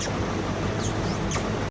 mucho.